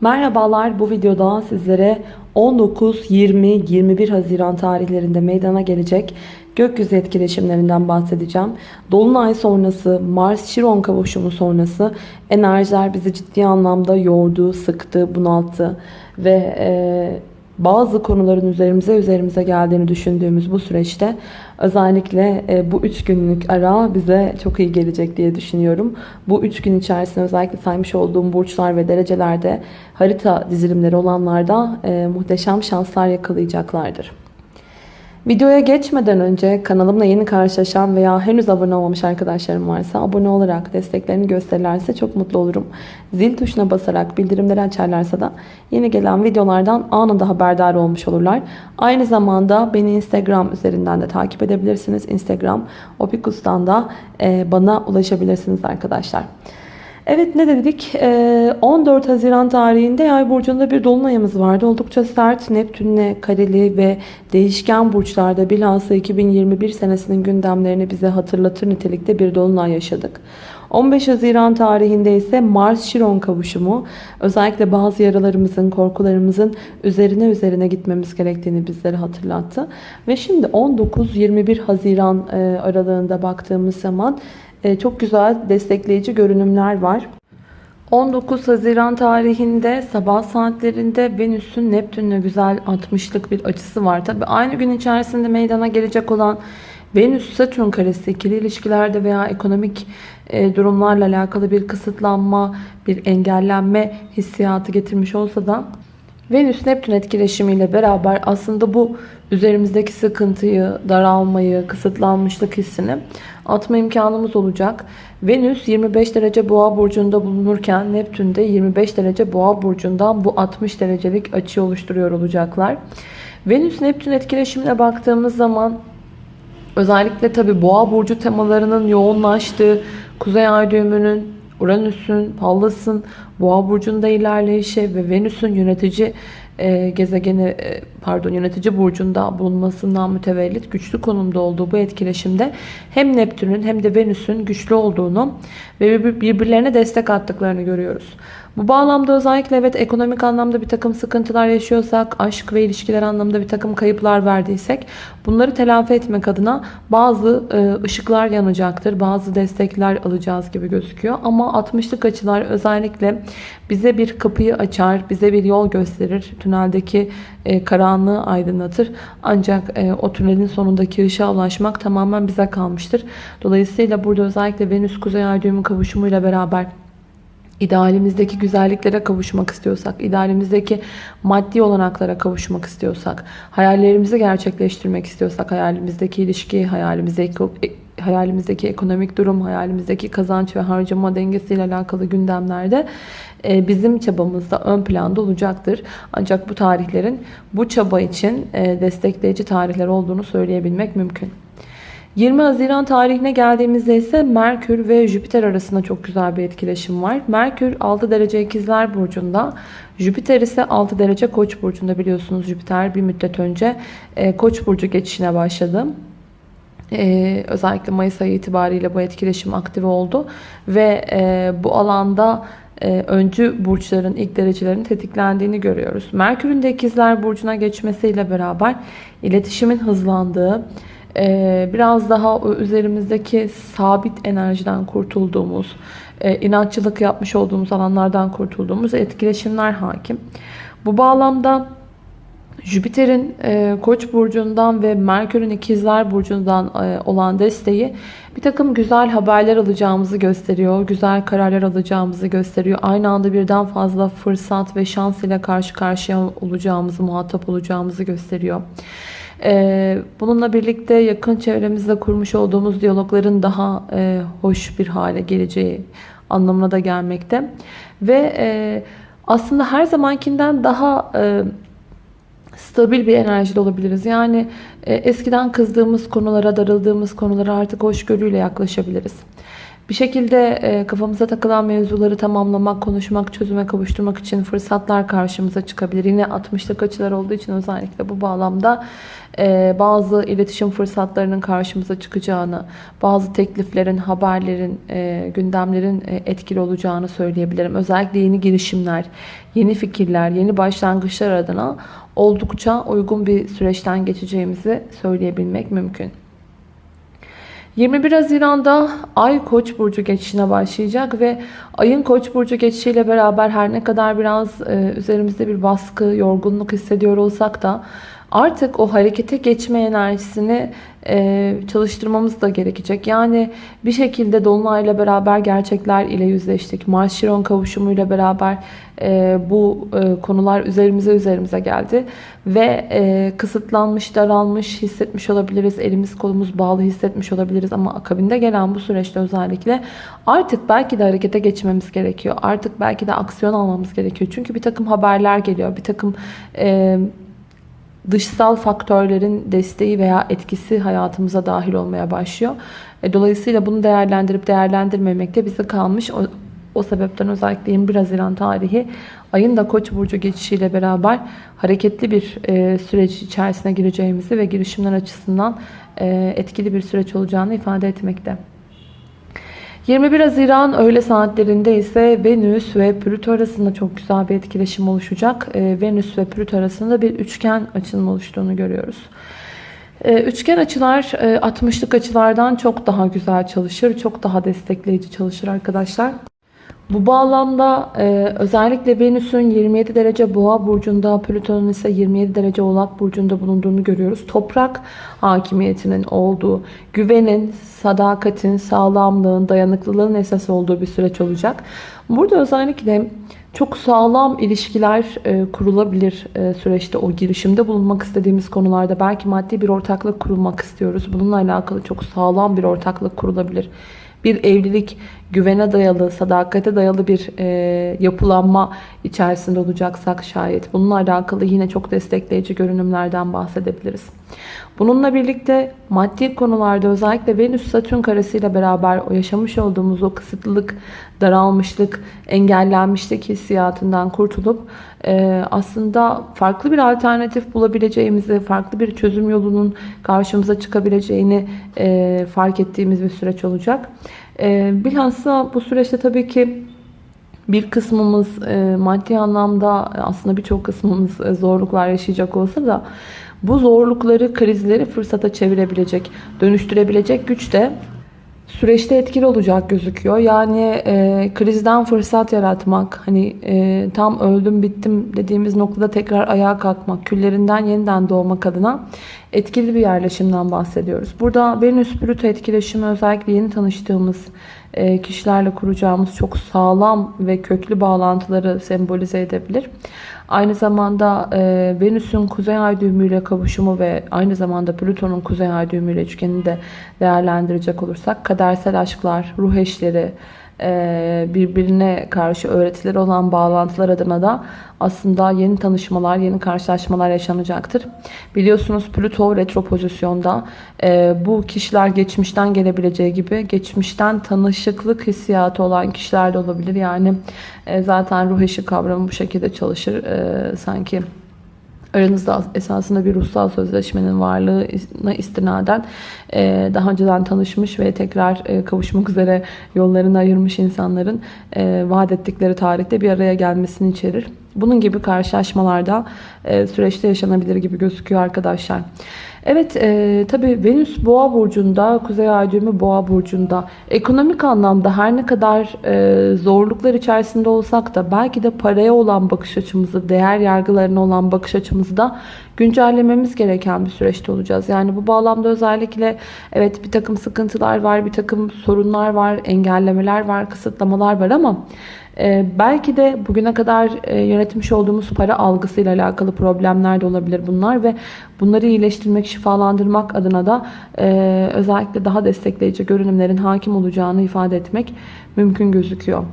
Merhabalar bu videoda sizlere 19, 20, 21 Haziran tarihlerinde meydana gelecek gökyüzü etkileşimlerinden bahsedeceğim. Dolunay sonrası, Mars-Şiron kavuşumu sonrası enerjiler bizi ciddi anlamda yordu, sıktı, bunalttı ve e, bazı konuların üzerimize üzerimize geldiğini düşündüğümüz bu süreçte özellikle e, bu 3 günlük ara bize çok iyi gelecek diye düşünüyorum. Bu 3 gün içerisinde özellikle saymış olduğum burçlar ve derecelerde harita dizilimleri olanlarda e, muhteşem şanslar yakalayacaklardır. Videoya geçmeden önce kanalımla yeni karşılaşan veya henüz abone olmamış arkadaşlarım varsa abone olarak desteklerini gösterirlerse çok mutlu olurum. Zil tuşuna basarak bildirimleri açarlarsa da yeni gelen videolardan anında haberdar olmuş olurlar. Aynı zamanda beni Instagram üzerinden de takip edebilirsiniz. Instagram Opikus'tan da e, bana ulaşabilirsiniz arkadaşlar. Evet ne dedik? Ee, 14 Haziran tarihinde Yay burcunda bir dolunayımız vardı. Oldukça sert, Neptünle kareli ve değişken burçlarda bilhassa 2021 senesinin gündemlerini bize hatırlatır nitelikte bir dolunay yaşadık. 15 Haziran tarihinde ise Mars-Şiron kavuşumu özellikle bazı yaralarımızın, korkularımızın üzerine üzerine gitmemiz gerektiğini bizlere hatırlattı. Ve şimdi 19-21 Haziran e, aralığında baktığımız zaman çok güzel destekleyici görünümler var. 19 Haziran tarihinde sabah saatlerinde Venüs'ün Neptün'le güzel 60'lık bir açısı var. Tabi aynı gün içerisinde meydana gelecek olan Venüs-Satürn karesi ikili ilişkilerde veya ekonomik e, durumlarla alakalı bir kısıtlanma, bir engellenme hissiyatı getirmiş olsa da Venüs-Neptün etkileşimiyle beraber aslında bu üzerimizdeki sıkıntıyı, daralmayı, kısıtlanmışlık hissini atma imkanımız olacak. Venüs 25 derece boğa burcunda bulunurken Neptün de 25 derece boğa burcundan bu 60 derecelik açı oluşturuyor olacaklar. Venüs-Neptün etkileşimine baktığımız zaman özellikle tabi boğa burcu temalarının yoğunlaştığı Kuzey Ay düğümünün Uranüs'ün, Pallas'ın Boğa burcunda ilerleyişi ve Venüs'ün yönetici e, gezegeni e, pardon yönetici burcunda bulunmasından mütevellit güçlü konumda olduğu bu etkileşimde hem Neptün'ün hem de Venüs'ün güçlü olduğunu ve birbirlerine destek attıklarını görüyoruz. Bu bağlamda özellikle evet ekonomik anlamda bir takım sıkıntılar yaşıyorsak, aşk ve ilişkiler anlamda bir takım kayıplar verdiysek bunları telafi etmek adına bazı e, ışıklar yanacaktır. Bazı destekler alacağız gibi gözüküyor. Ama 60'lık açılar özellikle bize bir kapıyı açar, bize bir yol gösterir. Tüneldeki e, karanlığı aydınlatır. Ancak e, o tünelin sonundaki ışığa ulaşmak tamamen bize kalmıştır. Dolayısıyla burada özellikle Venüs Kuzey Ay kavuşumuyla beraber idealimizdeki güzelliklere kavuşmak istiyorsak, idealimizdeki maddi olanaklara kavuşmak istiyorsak, hayallerimizi gerçekleştirmek istiyorsak, hayalimizdeki ilişki, hayalimizdeki hayalimizdeki ekonomik durum, hayalimizdeki kazanç ve harcama dengesiyle alakalı gündemlerde e, bizim çabamızda ön planda olacaktır. Ancak bu tarihlerin bu çaba için e, destekleyici tarihler olduğunu söyleyebilmek mümkün. 20 Haziran tarihine geldiğimizde ise Merkür ve Jüpiter arasında çok güzel bir etkileşim var. Merkür 6 derece ikizler burcunda. Jüpiter ise 6 derece koç burcunda biliyorsunuz Jüpiter bir müddet önce e, koç burcu geçişine başladı. Ee, özellikle Mayıs ayı itibariyle bu etkileşim aktive oldu. Ve e, bu alanda e, öncü burçların ilk derecelerin tetiklendiğini görüyoruz. Merkür'ün de ikizler burcuna geçmesiyle beraber iletişimin hızlandığı, biraz daha üzerimizdeki sabit enerjiden kurtulduğumuz, e, inatçılık yapmış olduğumuz alanlardan kurtulduğumuz etkileşimler hakim. Bu bağlamda Jüpiter'in e, Koç burcundan ve Merkür'ün İkizler burcundan e, olan desteği bir takım güzel haberler alacağımızı gösteriyor. Güzel kararlar alacağımızı gösteriyor. Aynı anda birden fazla fırsat ve şans ile karşı karşıya olacağımızı, muhatap olacağımızı gösteriyor. E, bununla birlikte yakın çevremizde kurmuş olduğumuz diyalogların daha e, hoş bir hale geleceği anlamına da gelmekte. Ve e, aslında her zamankinden daha... E, stabil bir enerjide olabiliriz. Yani eskiden kızdığımız konulara, darıldığımız konulara artık hoşgörüyle yaklaşabiliriz. Bir şekilde e, kafamıza takılan mevzuları tamamlamak, konuşmak, çözüme kavuşturmak için fırsatlar karşımıza çıkabilir. Yine 60'lık açılar olduğu için özellikle bu bağlamda e, bazı iletişim fırsatlarının karşımıza çıkacağını, bazı tekliflerin, haberlerin, e, gündemlerin etkili olacağını söyleyebilirim. Özellikle yeni girişimler, yeni fikirler, yeni başlangıçlar adına oldukça uygun bir süreçten geçeceğimizi söyleyebilmek mümkün. 21 Haziran'da Ay Koç burcu geçişine başlayacak ve Ay'ın Koç burcu geçişiyle beraber her ne kadar biraz e, üzerimizde bir baskı, yorgunluk hissediyor olsak da artık o harekete geçme enerjisini e, çalıştırmamız da gerekecek. Yani bir şekilde Dolunay'la beraber gerçekler ile yüzleştik. Mars-Şiron kavuşumuyla beraber e, bu e, konular üzerimize üzerimize geldi. Ve kısıtlanmış, daralmış hissetmiş olabiliriz. Elimiz kolumuz bağlı hissetmiş olabiliriz. Ama akabinde gelen bu süreçte özellikle artık belki de harekete geçmemiz gerekiyor. Artık belki de aksiyon almamız gerekiyor. Çünkü bir takım haberler geliyor. Bir takım... E, dışsal faktörlerin desteği veya etkisi hayatımıza dahil olmaya başlıyor. E, dolayısıyla bunu değerlendirip değerlendirmemek de bize kalmış. O, o sebepten özellikle 21 Haziran tarihi ayın da Koç burcu geçişiyle beraber hareketli bir e, süreç içerisine gireceğimizi ve girişimler açısından e, etkili bir süreç olacağını ifade etmekte. 21 Haziran öğle saatlerinde ise Venüs ve Plüto arasında çok güzel bir etkileşim oluşacak. Ee, Venüs ve Plüto arasında bir üçgen açılım oluştuğunu görüyoruz. Ee, üçgen açılar 60'lık e, açılardan çok daha güzel çalışır. Çok daha destekleyici çalışır arkadaşlar. Bu bağlamda e, özellikle Venüs'ün 27 derece boğa burcunda, Plüton'un ise 27 derece oğlak burcunda bulunduğunu görüyoruz. Toprak hakimiyetinin olduğu, güvenin, sadakatin, sağlamlığın, dayanıklılığın esas olduğu bir süreç olacak. Burada özellikle çok sağlam ilişkiler e, kurulabilir e, süreçte o girişimde bulunmak istediğimiz konularda. Belki maddi bir ortaklık kurulmak istiyoruz. Bununla alakalı çok sağlam bir ortaklık kurulabilir bir evlilik güvene dayalı, sadakate dayalı bir e, yapılanma içerisinde olacaksak şayet bununla alakalı yine çok destekleyici görünümlerden bahsedebiliriz. Bununla birlikte maddi konularda özellikle Venüs-Satürn karesiyle beraber o yaşamış olduğumuz o kısıtlılık, daralmışlık, engellenmişlik hissiyatından kurtulup aslında farklı bir alternatif bulabileceğimizi, farklı bir çözüm yolunun karşımıza çıkabileceğini e, fark ettiğimiz bir süreç olacak. E, bilhassa bu süreçte tabii ki bir kısmımız e, maddi anlamda aslında birçok kısmımız e, zorluklar yaşayacak olsa da bu zorlukları, krizleri fırsata çevirebilecek, dönüştürebilecek güç de süreçte etkili olacak gözüküyor. Yani e, krizden fırsat yaratmak, hani e, tam öldüm bittim dediğimiz noktada tekrar ayağa kalkmak, küllerinden yeniden doğmak adına etkili bir yerleşimden bahsediyoruz. Burada Venüs-Plüto etkileşimi özellikle yeni tanıştığımız kişilerle kuracağımız çok sağlam ve köklü bağlantıları sembolize edebilir. Aynı zamanda e, Venüs'ün kuzey ay düğümüyle kavuşumu ve aynı zamanda Plüton'un kuzey ay düğümüyle üçgenini de değerlendirecek olursak kadersel aşklar, ruh eşleri, e, birbirine karşı öğretileri olan bağlantılar adına da aslında yeni tanışmalar, yeni karşılaşmalar yaşanacaktır. Biliyorsunuz Plüto retro pozisyonda e, bu kişiler geçmişten gelebileceği gibi geçmişten tanışıklık hissiyatı olan kişiler de olabilir. Yani e, zaten ruh eşi kavramı bu şekilde çalışır. Sanki aranızda esasında bir ruhsal sözleşmenin varlığına istinaden e, daha önceden tanışmış ve tekrar e, kavuşmak üzere yollarını ayırmış insanların e, vaat ettikleri tarihte bir araya gelmesini içerir. Bunun gibi karşılaşmalarda süreçte yaşanabilir gibi gözüküyor arkadaşlar. Evet e, tabi Venüs boğa burcunda, kuzey ay düğümü boğa burcunda. Ekonomik anlamda her ne kadar e, zorluklar içerisinde olsak da belki de paraya olan bakış açımızı, değer yargılarına olan bakış açımızı da güncellememiz gereken bir süreçte olacağız. Yani bu bağlamda özellikle evet bir takım sıkıntılar var, bir takım sorunlar var, engellemeler var, kısıtlamalar var ama ee, belki de bugüne kadar e, yönetmiş olduğumuz para algısıyla alakalı problemler de olabilir bunlar ve bunları iyileştirmek, şifalandırmak adına da e, özellikle daha destekleyici görünümlerin hakim olacağını ifade etmek mümkün gözüküyor.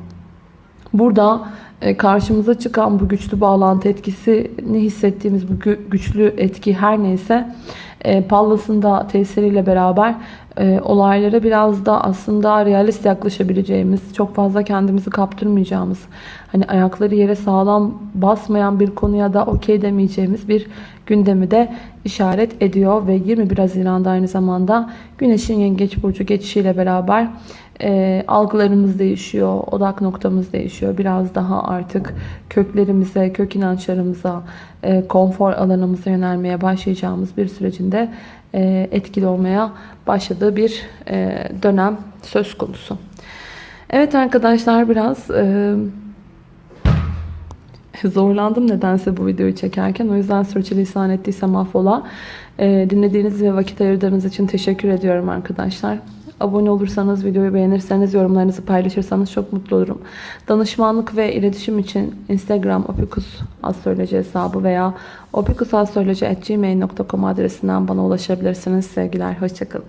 Burada e, karşımıza çıkan bu güçlü bağlantı etkisini hissettiğimiz bu güçlü etki her neyse e, Pallas'ın da tesiriyle beraber e, olaylara biraz da aslında realist yaklaşabileceğimiz, çok fazla kendimizi kaptırmayacağımız, hani ayakları yere sağlam basmayan bir konuya da okey demeyeceğimiz bir gündemi de işaret ediyor ve 21 Haziran'da aynı zamanda Güneş'in Yengeç Burcu geçişiyle beraber e, algılarımız değişiyor, odak noktamız değişiyor. Biraz daha artık köklerimize, kök inançlarımıza, e, konfor alanımıza yönelmeye başlayacağımız bir sürecinde e, etkili olmaya başladığı bir e, dönem söz konusu. Evet arkadaşlar biraz e, zorlandım nedense bu videoyu çekerken. O yüzden sürçülisan ettiysem affola. E, dinlediğiniz ve vakit ayırdığınız için teşekkür ediyorum arkadaşlar. Abone olursanız, videoyu beğenirseniz, yorumlarınızı paylaşırsanız çok mutlu olurum. Danışmanlık ve iletişim için Instagram opikus astroloji hesabı veya opikusastroloji.gmail.com adresinden bana ulaşabilirsiniz. Sevgiler, hoşçakalın.